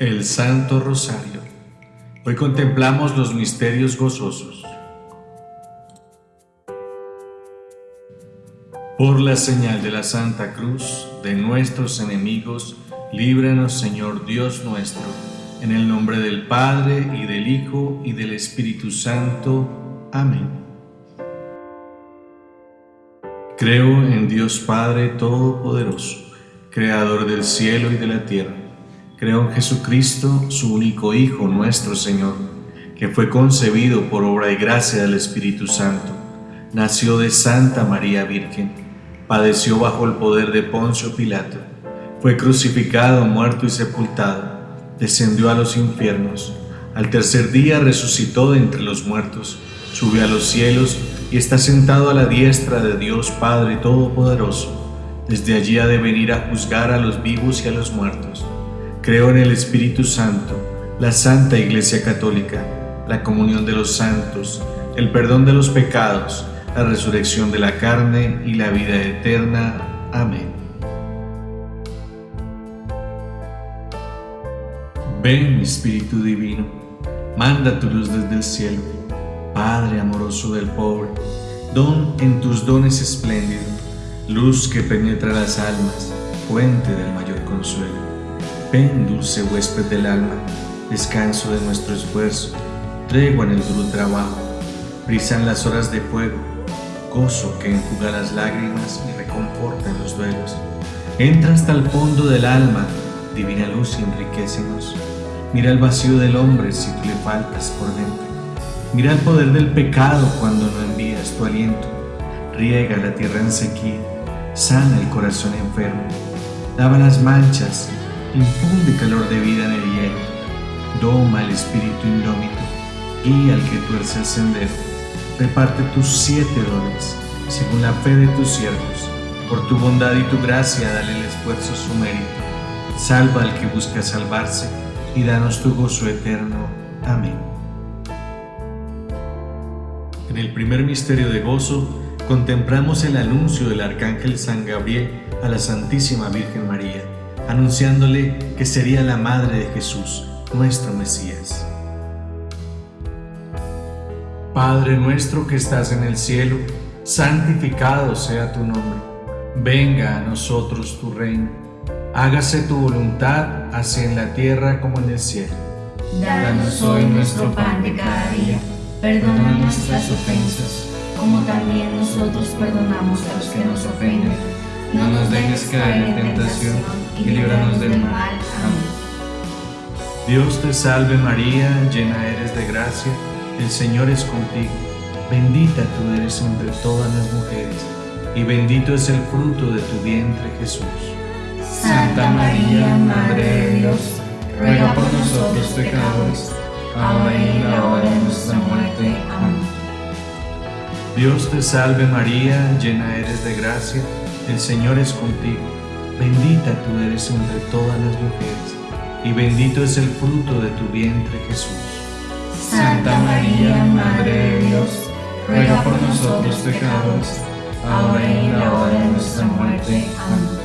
El Santo Rosario. Hoy contemplamos los misterios gozosos. Por la señal de la Santa Cruz de nuestros enemigos, líbranos Señor Dios nuestro, en el nombre del Padre y del Hijo y del Espíritu Santo. Amén. Creo en Dios Padre Todopoderoso, Creador del cielo y de la tierra Creo en Jesucristo, su único Hijo, nuestro Señor, que fue concebido por obra y gracia del Espíritu Santo. Nació de Santa María Virgen, padeció bajo el poder de Poncio Pilato, fue crucificado, muerto y sepultado, descendió a los infiernos, al tercer día resucitó de entre los muertos, subió a los cielos y está sentado a la diestra de Dios Padre Todopoderoso. Desde allí ha de venir a juzgar a los vivos y a los muertos. Creo en el Espíritu Santo, la Santa Iglesia Católica, la comunión de los santos, el perdón de los pecados, la resurrección de la carne y la vida eterna. Amén. Ven, Espíritu Divino, manda tu luz desde el cielo, Padre amoroso del pobre, don en tus dones espléndido, luz que penetra las almas, fuente del mayor consuelo. Ven, dulce huésped del alma, descanso de nuestro esfuerzo, tregua en el duro trabajo, brisan las horas de fuego, gozo que enjuga las lágrimas y reconforta en los duelos. Entra hasta el fondo del alma, divina luz enriquecenos. Mira el vacío del hombre si tú le faltas por dentro. Mira el poder del pecado cuando no envías tu aliento. Riega la tierra en sequía, sana el corazón enfermo, lava las manchas infunde calor de vida en el hielo, doma el espíritu indómito, guía al que tuerce el sendero, reparte tus siete dones, según la fe de tus siervos, por tu bondad y tu gracia dale el esfuerzo su mérito, salva al que busca salvarse, y danos tu gozo eterno. Amén. En el primer misterio de gozo, contemplamos el anuncio del arcángel San Gabriel a la Santísima Virgen María anunciándole que sería la madre de Jesús, nuestro Mesías. Padre nuestro que estás en el cielo, santificado sea tu nombre. Venga a nosotros tu reino. Hágase tu voluntad, así en la tierra como en el cielo. Danos hoy nuestro pan de cada día. Perdona nuestras ofensas, como también nosotros perdonamos a los que nos ofenden. No nos dejes caer en tentación y líbranos del mal. Amén. Dios te salve María, llena eres de gracia, el Señor es contigo. Bendita tú eres entre todas las mujeres, y bendito es el fruto de tu vientre Jesús. Santa María, Madre de Dios, ruega por nosotros pecadores, ahora y en la hora de nuestra muerte. Amén. Dios te salve María, llena eres de gracia, el Señor es contigo Bendita tú eres entre todas las mujeres, y bendito es el fruto de tu vientre Jesús. Santa María, Madre de Dios, ruega por nosotros pecadores, ahora y en la hora de nuestra muerte. Amén.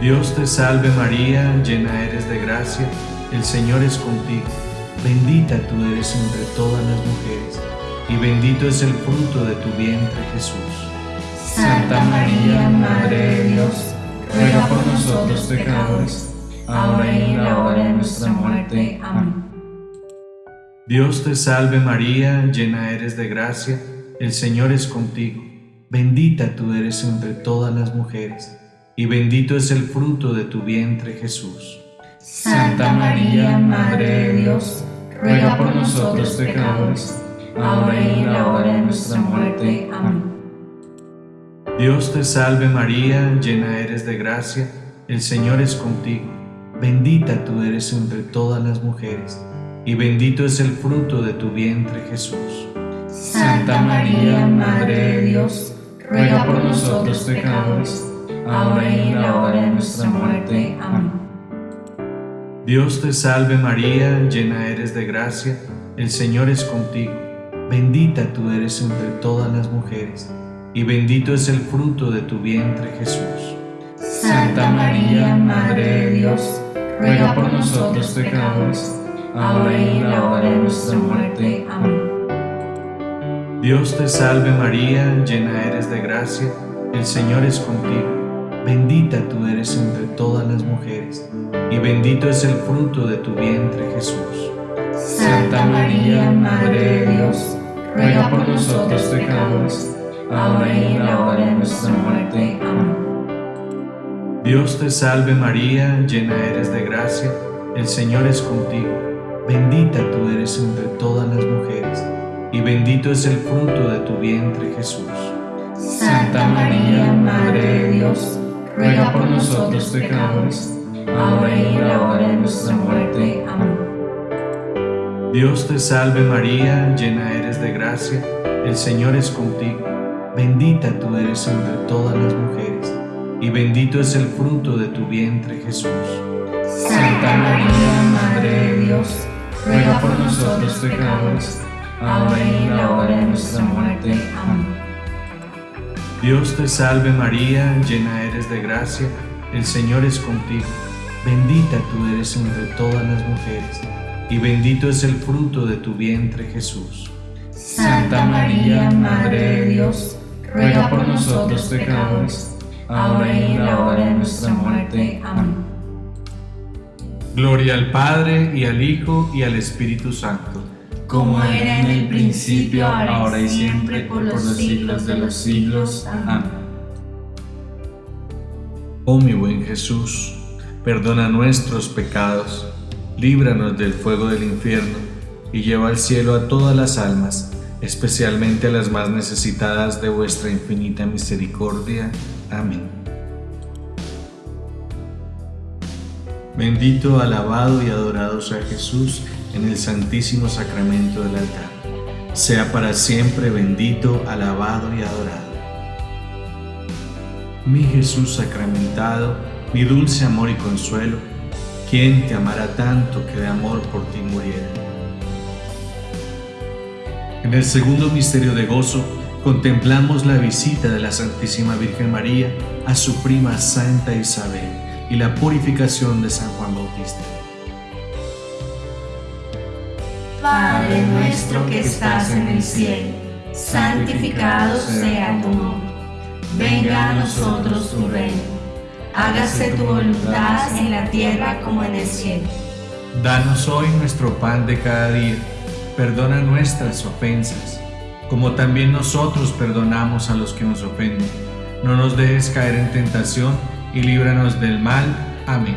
Dios te salve María, llena eres de gracia, el Señor es contigo. Bendita tú eres entre todas las mujeres, y bendito es el fruto de tu vientre Jesús. Santa María, Madre de Dios, ruega por nosotros pecadores, ahora y en la hora de nuestra muerte. Amén. Dios te salve María, llena eres de gracia, el Señor es contigo. Bendita tú eres entre todas las mujeres, y bendito es el fruto de tu vientre Jesús. Santa María, Madre de Dios, ruega por nosotros pecadores, ahora y en la hora de nuestra muerte. Amén. Dios te salve María, llena eres de gracia, el Señor es contigo. Bendita tú eres entre todas las mujeres, y bendito es el fruto de tu vientre Jesús. Santa María, Madre de Dios, ruega por nosotros pecadores, ahora y en la hora de nuestra muerte. Amén. Dios te salve María, llena eres de gracia, el Señor es contigo. Bendita tú eres entre todas las mujeres y bendito es el fruto de tu vientre Jesús. Santa María, Madre de Dios, ruega por nosotros pecadores, ahora y en la hora de nuestra muerte. Amén. Dios te salve María, llena eres de gracia, el Señor es contigo. Bendita tú eres entre todas las mujeres, y bendito es el fruto de tu vientre Jesús. Santa María, Madre de Dios, ruega por nosotros pecadores, ahora y en la hora de nuestra muerte. Amén. Dios te salve María, llena eres de gracia, el Señor es contigo. Bendita tú eres entre todas las mujeres, y bendito es el fruto de tu vientre Jesús. Santa María, Madre de Dios, ruega por nosotros pecadores, ahora y en la hora de nuestra muerte. Amén. Dios te salve María, llena eres de gracia, el Señor es contigo. Bendita tú eres entre todas las mujeres, y bendito es el fruto de tu vientre Jesús. Santa María, Madre de Dios, ruega por nosotros pecadores, ahora y en la hora de nuestra muerte. Amén. Dios te salve María, llena eres de gracia, el Señor es contigo. Bendita tú eres entre todas las mujeres, y bendito es el fruto de tu vientre Jesús. Santa María, Madre de Dios, ruega por nosotros pecadores, ahora y en la hora de nuestra muerte. Amén. Gloria al Padre, y al Hijo, y al Espíritu Santo. como era en el principio, ahora y siempre, por los siglos de los siglos. Amén. Oh mi buen Jesús, perdona nuestros pecados, líbranos del fuego del infierno, y lleva al cielo a todas las almas, especialmente a las más necesitadas de vuestra infinita misericordia. Amén. Bendito, alabado y adorado sea Jesús en el santísimo sacramento del altar. Sea para siempre bendito, alabado y adorado. Mi Jesús sacramentado, mi dulce amor y consuelo, ¿quién te amará tanto que de amor por ti muriera? En el segundo misterio de gozo, contemplamos la visita de la Santísima Virgen María a su prima Santa Isabel y la purificación de San Juan Bautista. Padre nuestro que estás en el cielo, santificado sea tu nombre. Venga a nosotros tu reino. Hágase tu voluntad en la tierra como en el cielo. Danos hoy nuestro pan de cada día. Perdona nuestras ofensas, como también nosotros perdonamos a los que nos ofenden. No nos dejes caer en tentación y líbranos del mal. Amén.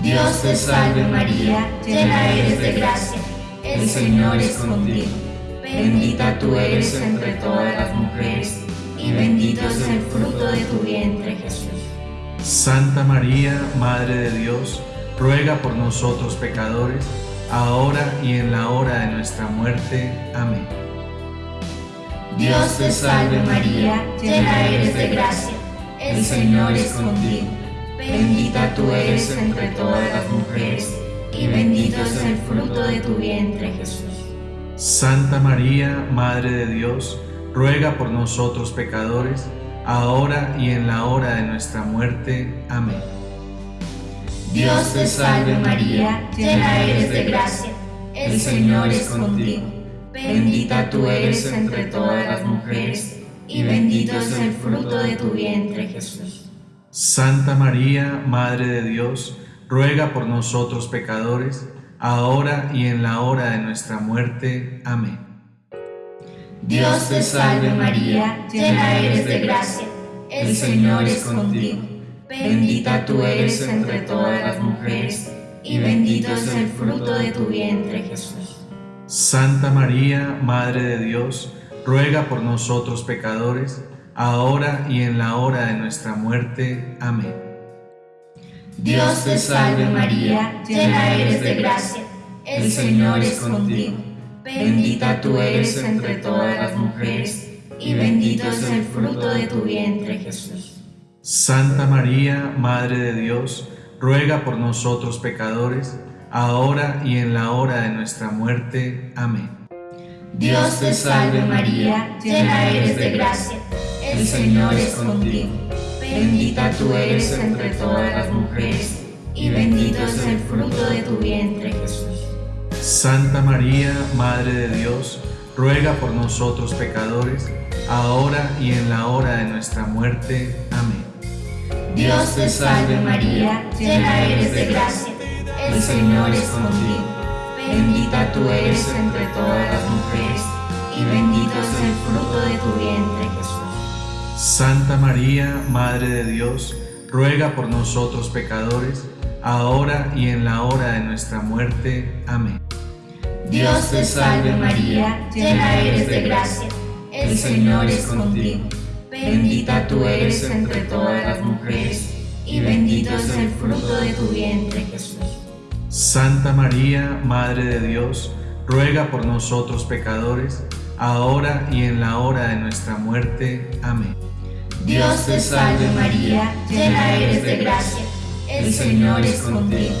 Dios te salve María, llena eres de gracia, el Señor es contigo. Bendita tú eres entre todas las mujeres, y bendito es el fruto de tu vientre Jesús. Santa María, Madre de Dios, ruega por nosotros pecadores, ahora y en la hora de nuestra muerte. Amén. Dios te salve María, llena eres de gracia, el Señor es contigo. Bendita tú eres entre todas las mujeres, y bendito es el fruto de tu vientre Jesús. Santa María, Madre de Dios, ruega por nosotros pecadores, ahora y en la hora de nuestra muerte. Amén. Dios te salve María, llena eres de gracia, el Señor es contigo. Bendita tú eres entre todas las mujeres, y bendito es el fruto de tu vientre Jesús. Santa María, Madre de Dios, ruega por nosotros pecadores, ahora y en la hora de nuestra muerte. Amén. Dios te salve María, llena eres de gracia, el Señor es contigo. Bendita tú eres entre todas las mujeres, y bendito es el fruto de tu vientre Jesús. Santa María, Madre de Dios, ruega por nosotros pecadores, ahora y en la hora de nuestra muerte. Amén. Dios te salve María, llena eres de gracia, el Señor es contigo. Bendita tú eres entre todas las mujeres, y bendito es el fruto de tu vientre Jesús. Santa María, Madre de Dios, ruega por nosotros pecadores, ahora y en la hora de nuestra muerte. Amén. Dios te salve María, llena eres de gracia, el Señor es contigo. Bendita tú eres entre todas las mujeres, y bendito es el fruto de tu vientre Jesús. Santa María, Madre de Dios, ruega por nosotros pecadores, ahora y en la hora de nuestra muerte. Amén. Dios te salve María, llena eres de gracia, el Señor es contigo. Bendita tú eres entre todas las mujeres, y bendito es el fruto de tu vientre, Jesús. Santa María, Madre de Dios, ruega por nosotros pecadores, ahora y en la hora de nuestra muerte. Amén. Dios te salve María, llena eres de gracia, el Señor es contigo. Bendita tú eres entre todas las mujeres, y bendito es el fruto de tu vientre, Jesús. Santa María, Madre de Dios, ruega por nosotros pecadores, ahora y en la hora de nuestra muerte. Amén. Dios te salve María, llena eres de gracia, el Señor es contigo.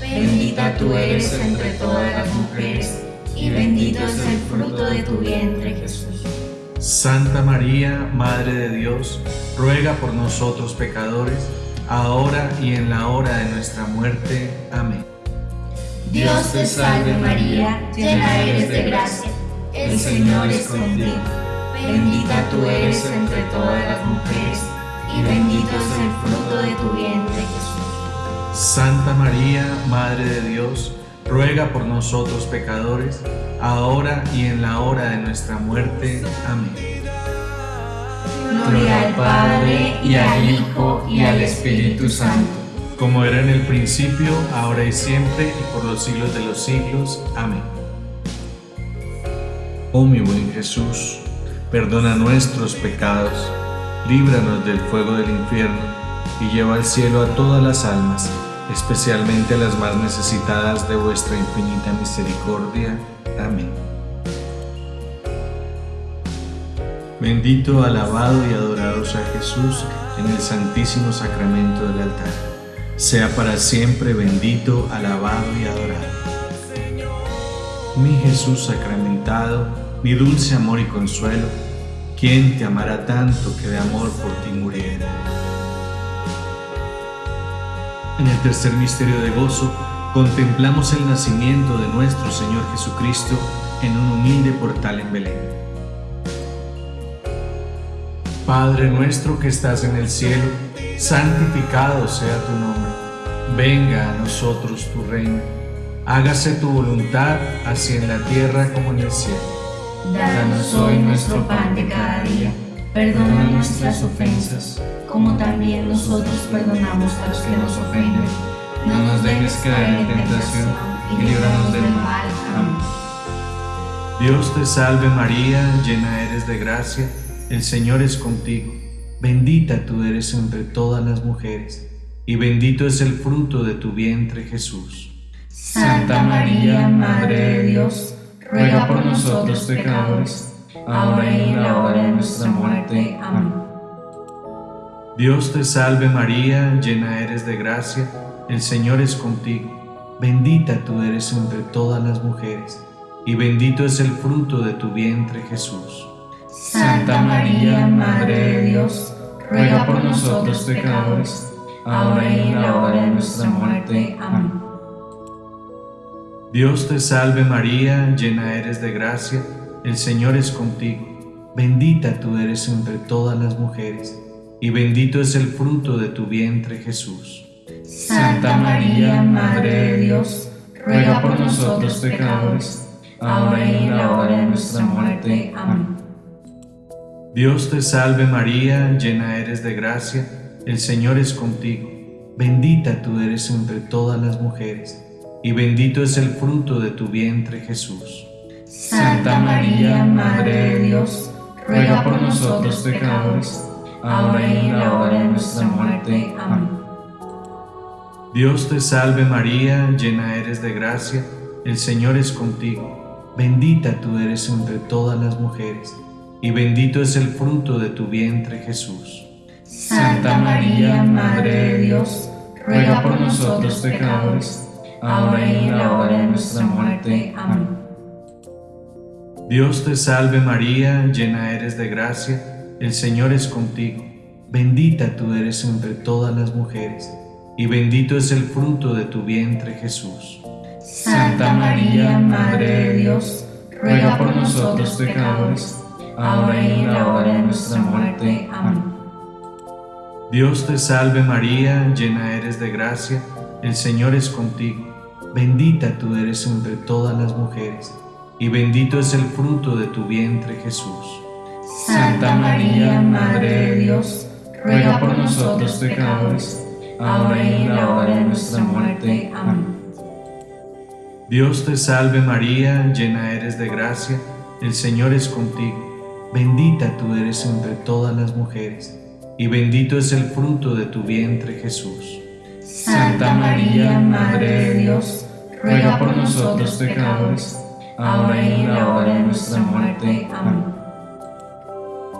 Bendita tú eres entre todas las mujeres, y bendito es el fruto de tu vientre, Jesús. Santa María, Madre de Dios, ruega por nosotros pecadores, ahora y en la hora de nuestra muerte. Amén. Dios te salve María, llena eres de gracia, el Señor es contigo. Bendita tú eres entre todas las mujeres, y bendito es el fruto de tu vientre, Jesús. Santa María, Madre de Dios, ruega por nosotros pecadores, ahora y en la hora de nuestra muerte. Amén. Gloria al Padre, y al Hijo, y al Espíritu Santo. Como era en el principio, ahora y siempre, y por los siglos de los siglos. Amén. Oh mi buen Jesús, perdona nuestros pecados, líbranos del fuego del infierno, y lleva al cielo a todas las almas, especialmente a las más necesitadas de vuestra infinita misericordia. Amén. Bendito, alabado y adorado sea Jesús en el santísimo sacramento del altar. Sea para siempre bendito, alabado y adorado. Mi Jesús sacramentado, mi dulce amor y consuelo, ¿quién te amará tanto que de amor por ti muriera? En el tercer misterio de gozo, contemplamos el nacimiento de nuestro Señor Jesucristo en un humilde portal en Belén. Padre nuestro que estás en el cielo, santificado sea tu nombre. Venga a nosotros tu reino. Hágase tu voluntad, así en la tierra como en el cielo. Danos hoy nuestro pan de cada día. Perdona nuestras ofensas, como también nosotros perdonamos a los que nos ofenden. No nos dejes caer en tentación y líbranos del mal. Amén. Dios te salve María, llena eres de gracia, el Señor es contigo. Bendita tú eres entre todas las mujeres, y bendito es el fruto de tu vientre Jesús. Santa María, Madre de Dios, ruega por nosotros pecadores, ahora y en la hora de nuestra muerte. Amén. Dios te salve María, llena eres de gracia, el Señor es contigo. Bendita tú eres entre todas las mujeres, y bendito es el fruto de tu vientre Jesús. Santa María, Madre de Dios, ruega por nosotros pecadores, ahora y en la hora de nuestra muerte. Amén. Dios te salve María, llena eres de gracia, el Señor es contigo. Bendita tú eres entre todas las mujeres, y bendito es el fruto de tu vientre Jesús. Santa María, Madre de Dios, ruega por nosotros pecadores, ahora y en la hora de nuestra muerte. Amén. Dios te salve María, llena eres de gracia, el Señor es contigo. Bendita tú eres entre todas las mujeres, y bendito es el fruto de tu vientre Jesús. Santa María, Madre de Dios, ruega por nosotros pecadores, ahora y en la hora de nuestra muerte. Amén. Dios te salve María, llena eres de gracia, el Señor es contigo. Bendita tú eres entre todas las mujeres, y bendito es el fruto de tu vientre Jesús. Santa María, Madre de Dios, ruega por nosotros pecadores, ahora y en la hora de nuestra muerte. Amén. Dios te salve María, llena eres de gracia, el Señor es contigo. Bendita tú eres entre todas las mujeres, y bendito es el fruto de tu vientre Jesús. Santa María, Madre de Dios, ruega por nosotros pecadores, ahora y en la hora de nuestra muerte. Amén. Dios te salve María, llena eres de gracia, el Señor es contigo, bendita tú eres entre todas las mujeres, y bendito es el fruto de tu vientre Jesús. Santa María, Madre de Dios, ruega por nosotros pecadores, ahora y en la hora de nuestra muerte. Amén. Dios te salve María, llena eres de gracia, el Señor es contigo, bendita tú eres entre todas las mujeres, y bendito es el fruto de tu vientre Jesús. Santa María, Madre de Dios, ruega por nosotros pecadores, ahora y en la hora de nuestra muerte. Amén.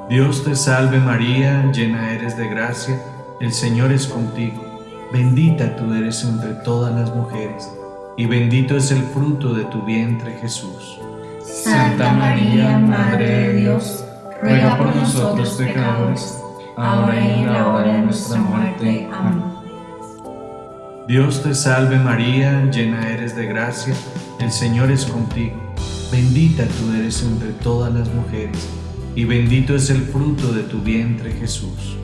Dios te salve María, llena eres de gracia, el Señor es contigo, bendita tú eres entre todas las mujeres, y bendito es el fruto de tu vientre Jesús. Santa María, Madre de Dios, ruega por nosotros pecadores, ahora y en la hora de nuestra muerte. Amén. Dios te salve María, llena eres de gracia, el Señor es contigo, bendita tú eres entre todas las mujeres, y bendito es el fruto de tu vientre Jesús.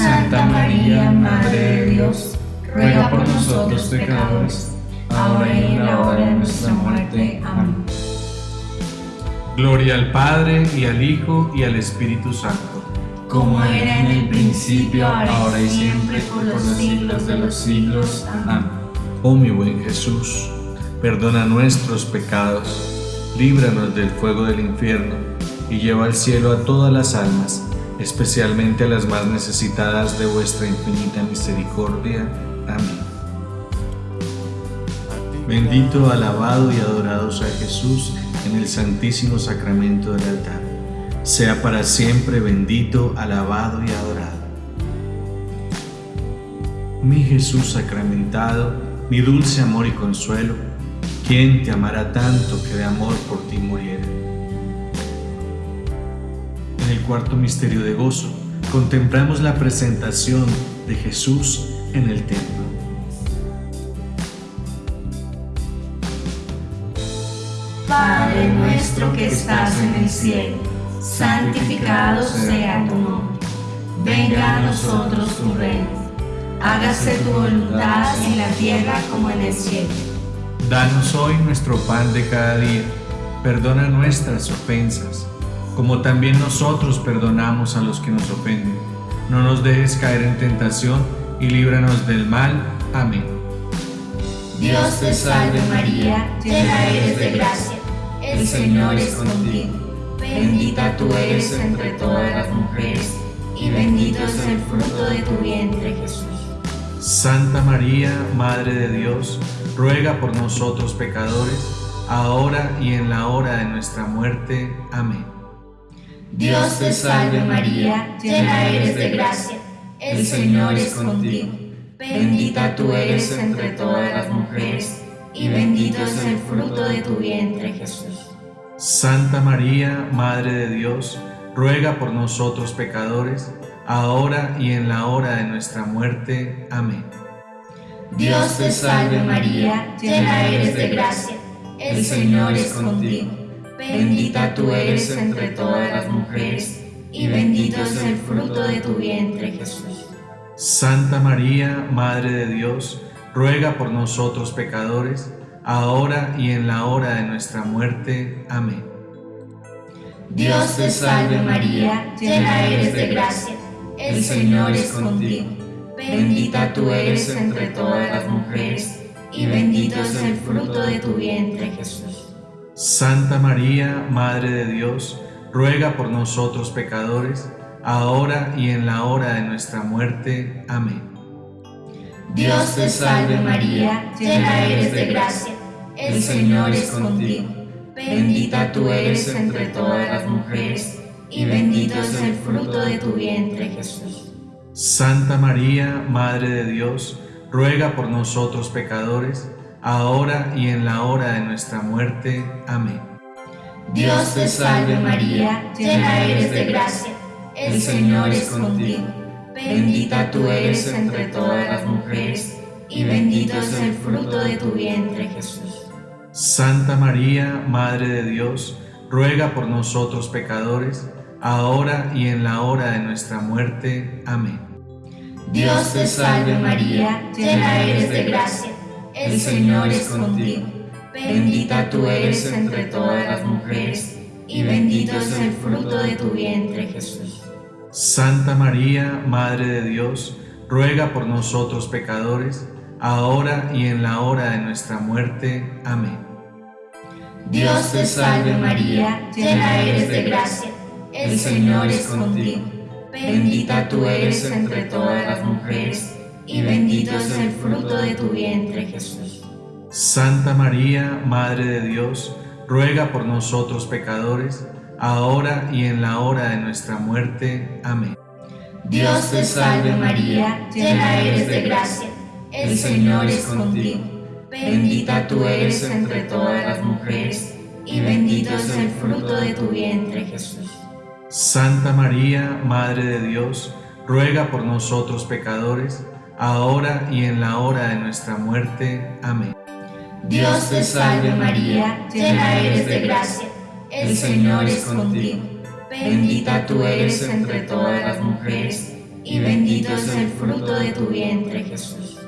Santa María, Madre de Dios, ruega por nosotros pecadores, ahora y en la hora de nuestra muerte. Amén. Gloria al Padre, y al Hijo, y al Espíritu Santo. Como era en el principio, ahora y siempre, por los siglos de los siglos. Amén. Oh mi buen Jesús, perdona nuestros pecados, líbranos del fuego del infierno, y lleva al cielo a todas las almas, especialmente a las más necesitadas de vuestra infinita misericordia. Amén. Bendito, alabado y adorado sea Jesús en el santísimo sacramento del altar. Sea para siempre bendito, alabado y adorado. Mi Jesús sacramentado, mi dulce amor y consuelo, ¿quién te amará tanto que de amor por ti muriera? Cuarto misterio de gozo, contemplamos la presentación de Jesús en el templo. Padre nuestro que estás en el cielo, santificado sea tu nombre. Venga a nosotros tu reino. Hágase tu voluntad en la tierra como en el cielo. Danos hoy nuestro pan de cada día. Perdona nuestras ofensas, como también nosotros perdonamos a los que nos ofenden. No nos dejes caer en tentación y líbranos del mal. Amén. Dios te salve María, llena eres de gracia. El Señor es contigo. Bendita tú eres entre todas las mujeres, y bendito es el fruto de tu vientre Jesús. Santa María, Madre de Dios, ruega por nosotros pecadores, ahora y en la hora de nuestra muerte. Amén. Dios te salve María, llena eres de gracia. El Señor es contigo. Bendita tú eres entre todas las mujeres, y bendito es el fruto de tu vientre Jesús. Santa María, Madre de Dios, ruega por nosotros pecadores, ahora y en la hora de nuestra muerte. Amén. Dios te salve María, llena eres de gracia. El Señor es contigo. Bendita tú eres entre todas las mujeres, y bendito es el fruto de tu vientre Jesús. Santa María, Madre de Dios, ruega por nosotros pecadores, ahora y en la hora de nuestra muerte. Amén. Dios te salve María, llena eres de gracia. El Señor es contigo. Bendita tú eres entre todas las mujeres, y bendito es el fruto de tu vientre Jesús. Santa María, Madre de Dios, ruega por nosotros pecadores, ahora y en la hora de nuestra muerte. Amén. Dios te salve María, llena eres de gracia. El Señor es contigo. Bendita tú eres entre todas las mujeres, y bendito es el fruto de tu vientre Jesús. Santa María, Madre de Dios, ruega por nosotros pecadores, ahora y en la hora de nuestra muerte. Amén. Dios te salve María, llena eres de gracia. El Señor es contigo. Bendita tú eres entre todas las mujeres, y bendito es el fruto de tu vientre Jesús. Santa María, Madre de Dios, ruega por nosotros pecadores, ahora y en la hora de nuestra muerte. Amén. Dios te salve María, llena eres de gracia, el Señor es contigo. Bendita tú eres entre todas las mujeres, y bendito es el fruto de tu vientre Jesús. Santa María, Madre de Dios, ruega por nosotros pecadores, ahora y en la hora de nuestra muerte. Amén. Dios te salve María, llena eres de gracia, el Señor es contigo. Bendita tú eres entre todas las mujeres, y bendito es el fruto de tu vientre Jesús. Santa María, Madre de Dios, ruega por nosotros pecadores, ahora y en la hora de nuestra muerte. Amén. Dios te salve María, llena eres de gracia el Señor es contigo. Bendita tú eres entre todas las mujeres, y bendito es el fruto de tu vientre, Jesús. Santa María, Madre de Dios, ruega por nosotros pecadores, ahora y en la hora de nuestra muerte. Amén. Dios te salve María, llena eres de gracia, el Señor es contigo. Bendita tú eres entre todas las mujeres, y bendito es el fruto de tu vientre, Jesús.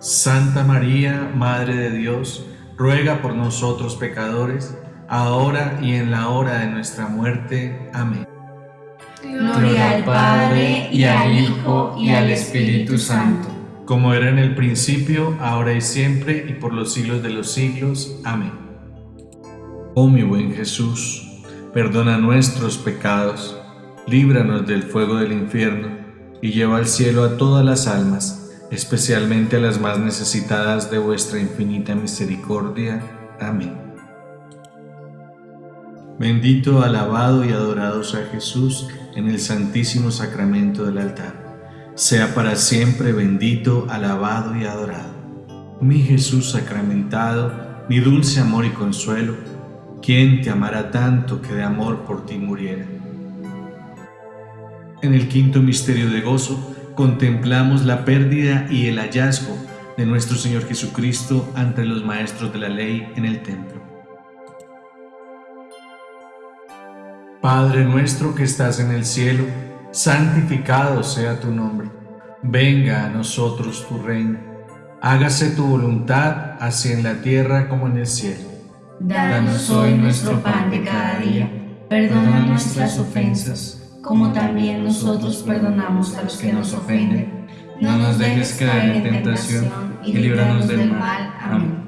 Santa María, Madre de Dios, ruega por nosotros pecadores, ahora y en la hora de nuestra muerte. Amén. Gloria al Padre, y al Hijo, y al Espíritu Santo. Como era en el principio, ahora y siempre, y por los siglos de los siglos. Amén. Oh mi buen Jesús, perdona nuestros pecados, líbranos del fuego del infierno, y lleva al cielo a todas las almas, especialmente a las más necesitadas de vuestra infinita misericordia. Amén. Bendito, alabado y adorado sea Jesús en el santísimo sacramento del altar. Sea para siempre bendito, alabado y adorado. Mi Jesús sacramentado, mi dulce amor y consuelo, ¿quién te amará tanto que de amor por ti muriera? En el quinto misterio de gozo, contemplamos la pérdida y el hallazgo de nuestro Señor Jesucristo ante los maestros de la ley en el templo. Padre nuestro que estás en el cielo, santificado sea tu nombre. Venga a nosotros tu reino. Hágase tu voluntad, así en la tierra como en el cielo. Danos hoy nuestro pan de cada día. Perdona nuestras ofensas como también nosotros perdonamos a los que nos ofenden. No nos dejes caer en tentación y líbranos del mal. Amén.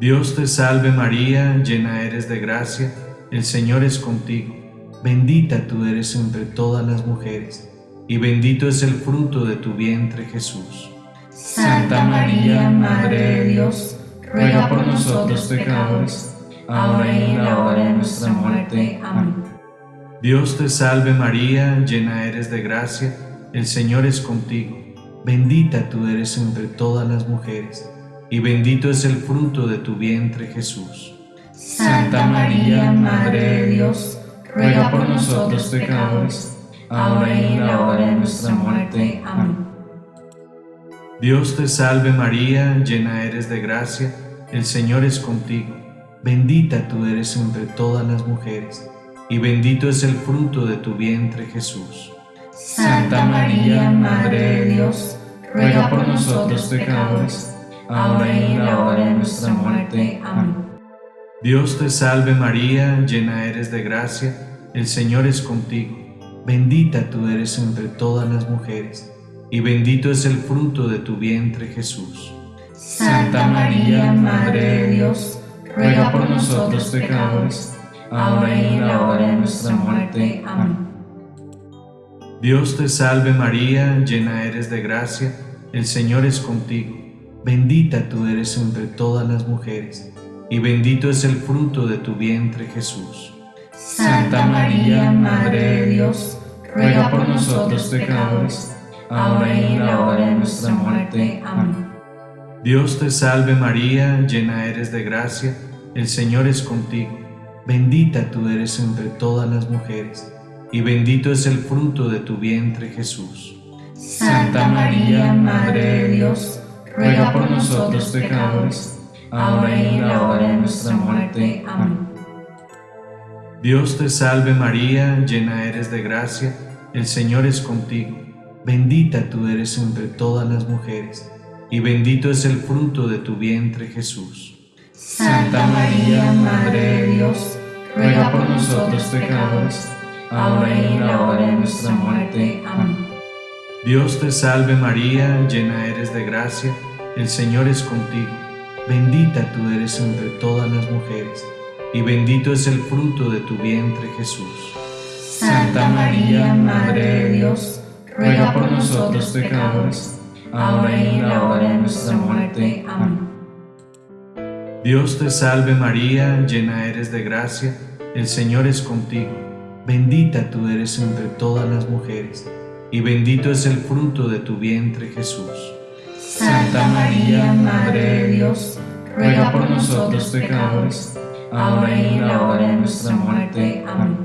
Dios te salve María, llena eres de gracia, el Señor es contigo. Bendita tú eres entre todas las mujeres, y bendito es el fruto de tu vientre Jesús. Santa María, Madre de Dios, ruega por nosotros pecadores, ahora y en la hora de nuestra muerte. Amén. Dios te salve María, llena eres de gracia, el Señor es contigo. Bendita tú eres entre todas las mujeres, y bendito es el fruto de tu vientre Jesús. Santa María, Madre de Dios, ruega por nosotros pecadores, ahora y en la hora de nuestra muerte. Amén. Dios te salve María, llena eres de gracia, el Señor es contigo. Bendita tú eres entre todas las mujeres y bendito es el fruto de tu vientre Jesús. Santa María, Madre de Dios, ruega por nosotros pecadores, ahora y en la hora de nuestra muerte. Amén. Dios te salve María, llena eres de gracia, el Señor es contigo. Bendita tú eres entre todas las mujeres, y bendito es el fruto de tu vientre Jesús. Santa María, Madre de Dios, ruega por nosotros pecadores, ahora y en la hora de nuestra muerte. Amén. Dios te salve María, llena eres de gracia, el Señor es contigo. Bendita tú eres entre todas las mujeres, y bendito es el fruto de tu vientre Jesús. Santa María, Madre de Dios, ruega por nosotros pecadores, ahora y en la hora de nuestra muerte. Amén. Dios te salve María, llena eres de gracia, el Señor es contigo. Bendita tú eres entre todas las mujeres, y bendito es el fruto de tu vientre Jesús. Santa María, Madre de Dios, ruega por nosotros pecadores, ahora y en la hora de nuestra muerte. Amén. Dios te salve María, llena eres de gracia, el Señor es contigo, bendita tú eres entre todas las mujeres, y bendito es el fruto de tu vientre Jesús. Santa María, Madre de Dios, ruega por nosotros pecadores, ahora y en la hora de nuestra muerte. Amén. Dios te salve María, llena eres de gracia, el Señor es contigo, bendita tú eres entre todas las mujeres, y bendito es el fruto de tu vientre Jesús. Santa María, Madre de Dios, ruega por nosotros pecadores, ahora y en la hora de nuestra muerte. Amén. Dios te salve María, llena eres de gracia, el Señor es contigo, bendita tú eres entre todas las mujeres, y bendito es el fruto de tu vientre Jesús. Santa María, Madre de Dios, ruega por nosotros pecadores, ahora y en la hora de nuestra muerte. Amén.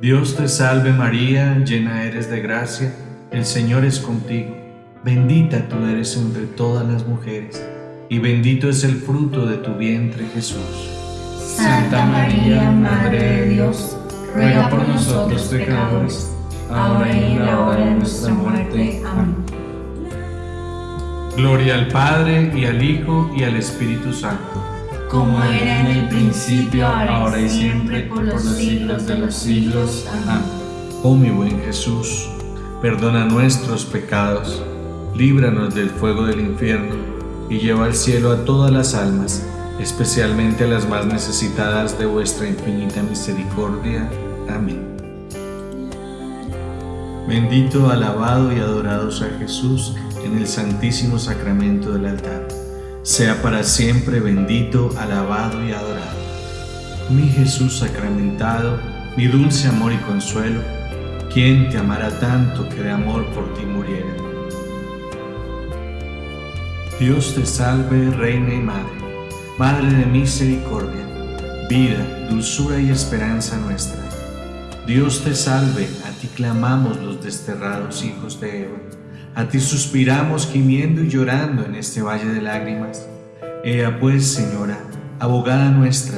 Dios te salve María, llena eres de gracia, el Señor es contigo, bendita tú eres entre todas las mujeres, y bendito es el fruto de tu vientre Jesús. Santa María, Madre de Dios, ruega por nosotros pecadores, ahora y en la hora de nuestra muerte. Amén. Gloria al Padre y al Hijo y al Espíritu Santo. Como era en el principio, ahora y siempre, por los siglos de los siglos. Amén. Oh mi buen Jesús, perdona nuestros pecados, líbranos del fuego del infierno y lleva al cielo a todas las almas, especialmente a las más necesitadas de vuestra infinita misericordia. Amén. Bendito, alabado y adorado sea Jesús en el santísimo sacramento del altar. Sea para siempre bendito, alabado y adorado. Mi Jesús sacramentado, mi dulce amor y consuelo, ¿quién te amará tanto que de amor por ti muriera? Dios te salve, Reina y Madre, Madre de misericordia, vida, dulzura y esperanza nuestra. Dios te salve, a ti clamamos los desterrados hijos de Eva. A ti suspiramos gimiendo y llorando en este valle de lágrimas. Ea pues, Señora, abogada nuestra,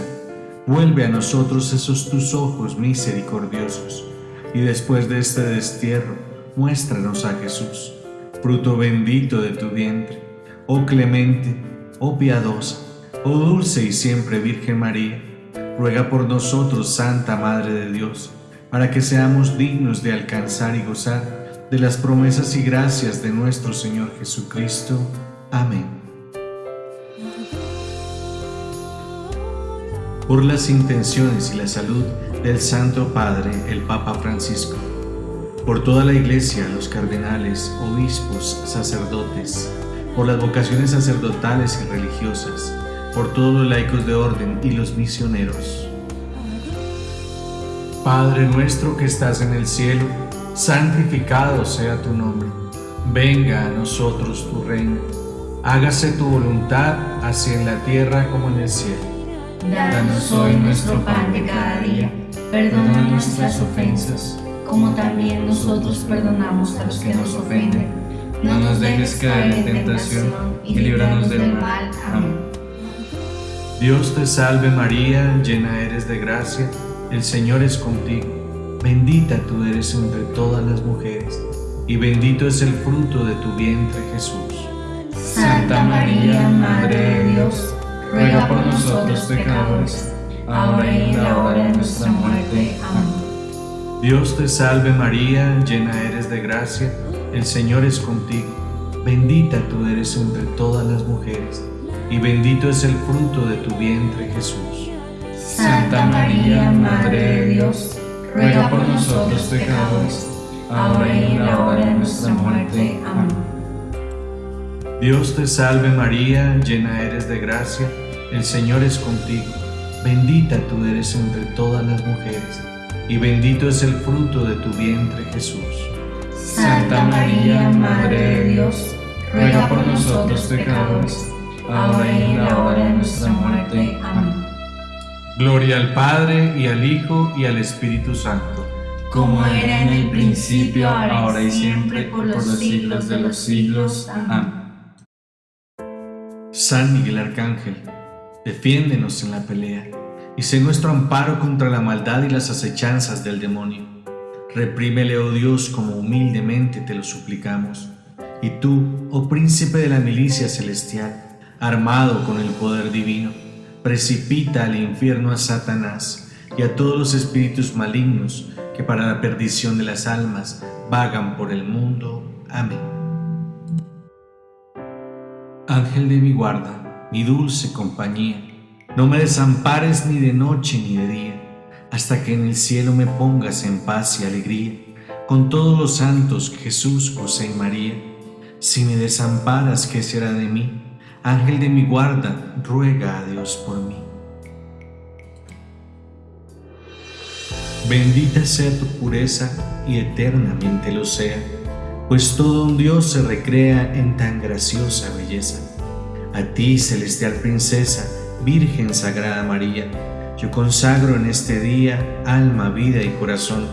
vuelve a nosotros esos tus ojos misericordiosos, y después de este destierro, muéstranos a Jesús, fruto bendito de tu vientre. Oh clemente, oh piadosa, oh dulce y siempre Virgen María, ruega por nosotros, Santa Madre de Dios, para que seamos dignos de alcanzar y gozar de las promesas y gracias de nuestro Señor Jesucristo. Amén. Por las intenciones y la salud del Santo Padre, el Papa Francisco, por toda la Iglesia, los cardenales, obispos, sacerdotes, por las vocaciones sacerdotales y religiosas, por todos los laicos de orden y los misioneros. Padre nuestro que estás en el cielo, santificado sea tu nombre. Venga a nosotros tu reino. Hágase tu voluntad, así en la tierra como en el cielo. Danos hoy nuestro pan de cada día. Perdona nuestras ofensas, como también nosotros perdonamos a los que nos ofenden. No nos dejes caer en tentación y líbranos del mal. Amén. Dios te salve María, llena eres de gracia, el Señor es contigo. Bendita tú eres entre todas las mujeres, y bendito es el fruto de tu vientre Jesús. Santa María, Madre de Dios, ruega por nosotros pecadores, ahora y en la hora de nuestra muerte. Amén. Dios te salve María, llena eres de gracia, el Señor es contigo. Bendita tú eres entre todas las mujeres, y bendito es el fruto de tu vientre Jesús. Santa María, Madre de Dios, ruega por nosotros pecadores, ahora y en la hora de nuestra muerte. Amén. Dios te salve María, llena eres de gracia, el Señor es contigo. Bendita tú eres entre todas las mujeres, y bendito es el fruto de tu vientre Jesús. Santa María, Madre de Dios, ruega por nosotros pecadores, ahora y en la hora de nuestra muerte. Amén. Gloria al Padre y al Hijo y al Espíritu Santo. Como era en el principio, ahora y siempre, por los siglos de los siglos. Amén. San Miguel Arcángel, defiéndenos en la pelea y sé nuestro amparo contra la maldad y las acechanzas del demonio. Reprímele, oh Dios, como humildemente te lo suplicamos. Y tú, oh príncipe de la milicia celestial, armado con el poder divino, precipita al infierno a Satanás y a todos los espíritus malignos que para la perdición de las almas vagan por el mundo. Amén. Ángel de mi guarda, mi dulce compañía, no me desampares ni de noche ni de día, hasta que en el cielo me pongas en paz y alegría, con todos los santos Jesús, José y María. Si me desamparas, ¿qué será de mí? Ángel de mi guarda, ruega a Dios por mí. Bendita sea tu pureza y eternamente lo sea, pues todo un Dios se recrea en tan graciosa belleza. A ti, celestial princesa, Virgen Sagrada María, yo consagro en este día alma, vida y corazón.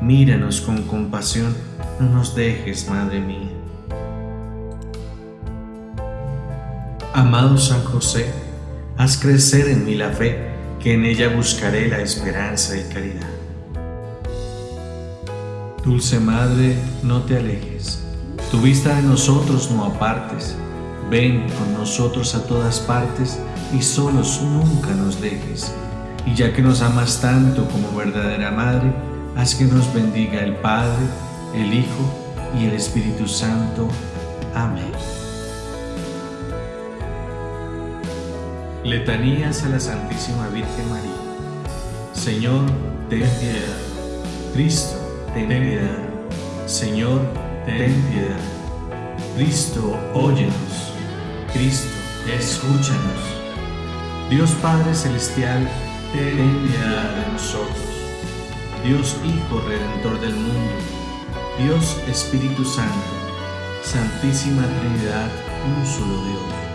Míranos con compasión, no nos dejes, Madre mía. Amado San José, haz crecer en mí la fe, que en ella buscaré la esperanza y caridad. Dulce Madre, no te alejes, tu vista de nosotros no apartes, ven con nosotros a todas partes y solos nunca nos dejes. Y ya que nos amas tanto como verdadera Madre, haz que nos bendiga el Padre, el Hijo y el Espíritu Santo. Amén. Letanías a la Santísima Virgen María. Señor, ten piedad. Cristo, ten piedad. Señor, ten piedad. Cristo, óyenos. Cristo, escúchanos. Dios Padre Celestial, ten piedad de nosotros. Dios Hijo Redentor del mundo. Dios Espíritu Santo. Santísima Trinidad, un solo Dios.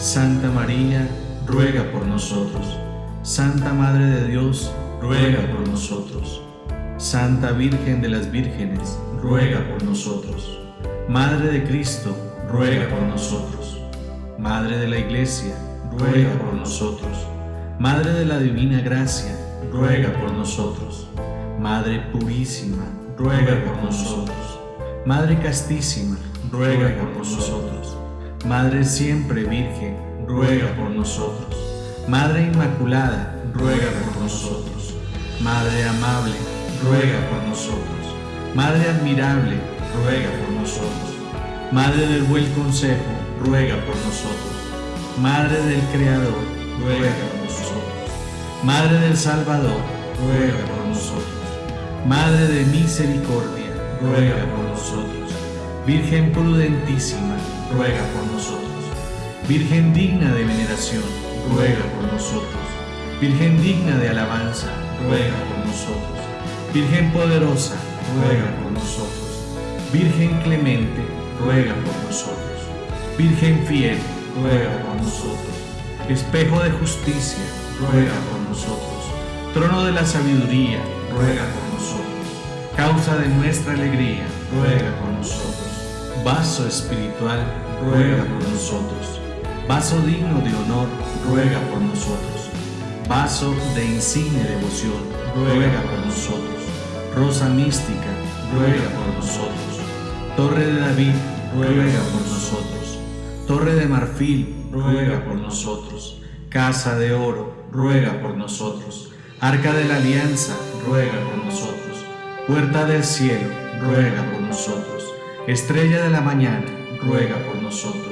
Santa María, ruega por nosotros. Santa Madre de Dios, ruega por nosotros. Santa Virgen de las Vírgenes, ruega por nosotros. Madre de Cristo, ruega por nosotros. Madre de la Iglesia, ruega por nosotros. Madre de la Divina Gracia, ruega por nosotros. Madre Purísima, ruega por nosotros. Madre Castísima, ruega por nosotros. Madre Siempre Virgen, ruega por nosotros. Madre Inmaculada, ruega por nosotros. Madre Amable, ruega por nosotros. Madre admirable, ruega por nosotros. Madre del buen consejo, ruega por nosotros. Madre del Creador, ruega por nosotros. Madre del Salvador, ruega por nosotros. Madre de misericordia, ruega por nosotros. Virgen prudentísima, ruega por nosotros. Virgen digna de veneración, ruega por nosotros. Virgen digna de alabanza, ruega por nosotros. Virgen poderosa, ruega por nosotros. Virgen clemente, ruega por nosotros. Virgen fiel, ruega por nosotros. Espejo de justicia, ruega por nosotros. Trono de la sabiduría, ruega por nosotros. Causa de nuestra alegría, ruega por nosotros. Vaso espiritual, ruega por nosotros. Vaso digno de honor, ruega por nosotros. Vaso de insigne devoción, ruega por nosotros rosa mística, ruega por nosotros. Torre de David, ruega por nosotros. Torre de marfil, ruega por nosotros. Casa de oro, ruega por nosotros. Arca de la alianza, ruega por nosotros. Puerta del cielo, ruega por nosotros. Estrella de la mañana, ruega por nosotros.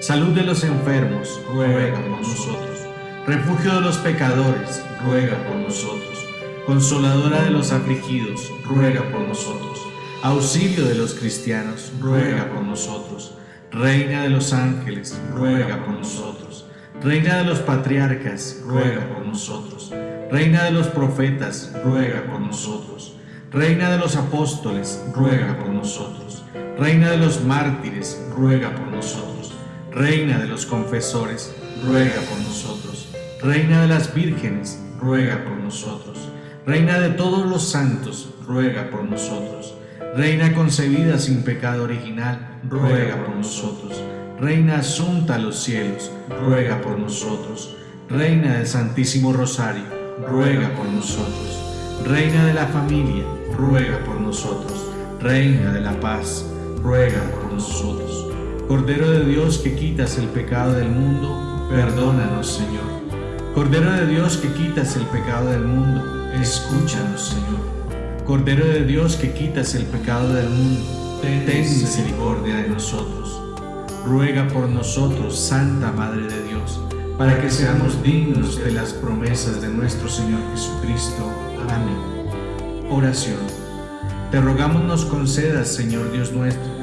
Salud de los enfermos, ruega por nosotros. Refugio de los pecadores, ruega por nosotros. Consoladora de los afligidos, ruega por nosotros. Auxilio de los cristianos, ruega por nosotros. Reina de los ángeles, ruega por nosotros. Reina de los patriarcas, ruega por nosotros. Reina de los profetas, ruega por nosotros. Reina de los apóstoles, ruega por nosotros. Reina de los mártires, ruega por nosotros. Reina de los confesores, ruega por nosotros. Reina de las vírgenes, ruega por nosotros. Reina de todos los santos, ruega por nosotros. Reina concebida sin pecado original, ruega por nosotros. Reina asunta a los cielos, ruega por nosotros. Reina del Santísimo Rosario, ruega por nosotros. Reina de la familia, ruega por nosotros. Reina de la paz, ruega por nosotros. Cordero de Dios que quitas el pecado del mundo, perdónanos Señor. Cordero de Dios que quitas el pecado del mundo, escúchanos Señor. Cordero de Dios que quitas el pecado del mundo, ten misericordia de nosotros. Ruega por nosotros, Santa Madre de Dios, para que seamos dignos de las promesas de nuestro Señor Jesucristo. Amén. Oración. Te rogamos nos concedas, Señor Dios nuestro,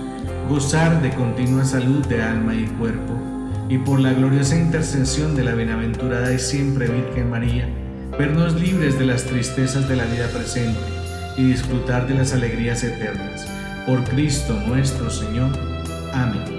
gozar de continua salud de alma y cuerpo, y por la gloriosa intercesión de la bienaventurada y siempre Virgen María, vernos libres de las tristezas de la vida presente y disfrutar de las alegrías eternas. Por Cristo nuestro Señor. Amén.